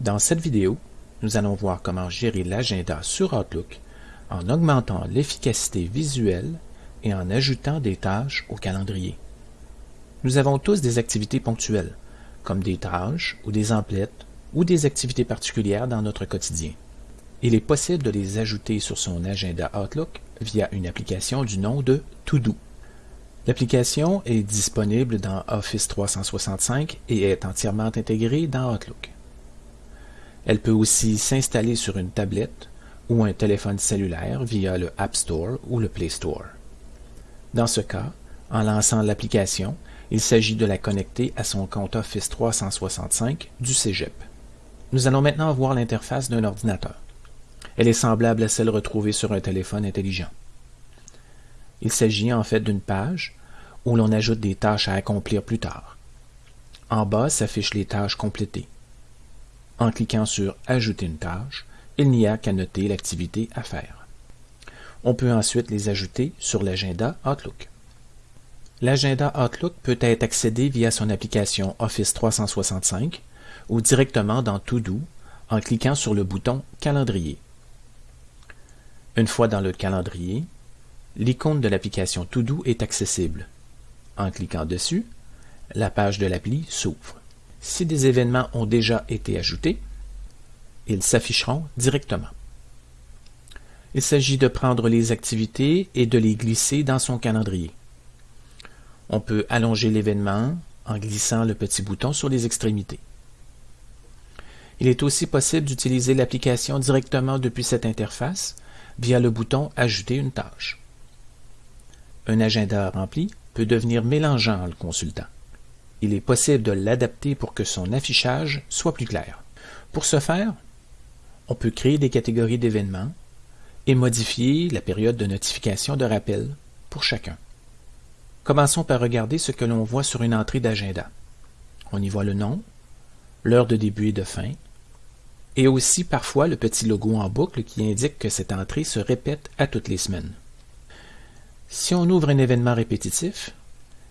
Dans cette vidéo, nous allons voir comment gérer l'agenda sur Outlook en augmentant l'efficacité visuelle et en ajoutant des tâches au calendrier. Nous avons tous des activités ponctuelles, comme des tâches ou des emplettes ou des activités particulières dans notre quotidien. Il est possible de les ajouter sur son agenda Outlook via une application du nom de To-Do. L'application est disponible dans Office 365 et est entièrement intégrée dans Outlook. Elle peut aussi s'installer sur une tablette ou un téléphone cellulaire via le App Store ou le Play Store. Dans ce cas, en lançant l'application, il s'agit de la connecter à son compte Office 365 du Cégep. Nous allons maintenant voir l'interface d'un ordinateur. Elle est semblable à celle retrouvée sur un téléphone intelligent. Il s'agit en fait d'une page où l'on ajoute des tâches à accomplir plus tard. En bas s'affichent les tâches complétées. En cliquant sur Ajouter une tâche, il n'y a qu'à noter l'activité à faire. On peut ensuite les ajouter sur l'agenda Outlook. L'agenda Outlook peut être accédé via son application Office 365 ou directement dans To-Do en cliquant sur le bouton Calendrier. Une fois dans le calendrier, l'icône de l'application To-Do est accessible. En cliquant dessus, la page de l'appli s'ouvre. Si des événements ont déjà été ajoutés, ils s'afficheront directement. Il s'agit de prendre les activités et de les glisser dans son calendrier. On peut allonger l'événement en glissant le petit bouton sur les extrémités. Il est aussi possible d'utiliser l'application directement depuis cette interface via le bouton Ajouter une tâche. Un agenda rempli peut devenir mélangeant en le consultant il est possible de l'adapter pour que son affichage soit plus clair. Pour ce faire, on peut créer des catégories d'événements et modifier la période de notification de rappel pour chacun. Commençons par regarder ce que l'on voit sur une entrée d'agenda. On y voit le nom, l'heure de début et de fin, et aussi parfois le petit logo en boucle qui indique que cette entrée se répète à toutes les semaines. Si on ouvre un événement répétitif,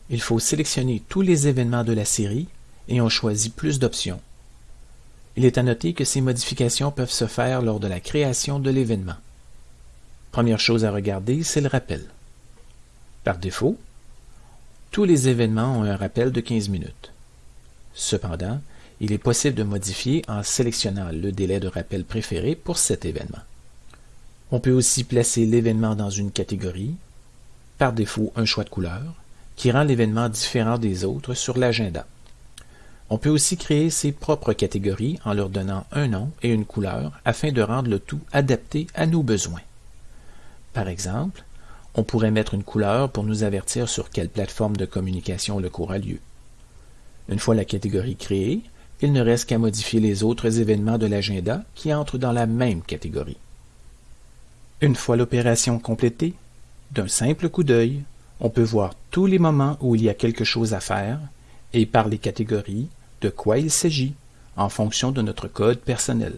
il faut sélectionner tous les événements de la série et on choisit plus d'options. Il est à noter que ces modifications peuvent se faire lors de la création de l'événement. Première chose à regarder, c'est le rappel. Par défaut, tous les événements ont un rappel de 15 minutes. Cependant, il est possible de modifier en sélectionnant le délai de rappel préféré pour cet événement. On peut aussi placer l'événement dans une catégorie, par défaut un choix de couleur, qui rend l'événement différent des autres sur l'agenda. On peut aussi créer ses propres catégories en leur donnant un nom et une couleur afin de rendre le tout adapté à nos besoins. Par exemple, on pourrait mettre une couleur pour nous avertir sur quelle plateforme de communication le cours a lieu. Une fois la catégorie créée, il ne reste qu'à modifier les autres événements de l'agenda qui entrent dans la même catégorie. Une fois l'opération complétée, d'un simple coup d'œil, on peut voir tous les moments où il y a quelque chose à faire et par les catégories de quoi il s'agit en fonction de notre code personnel.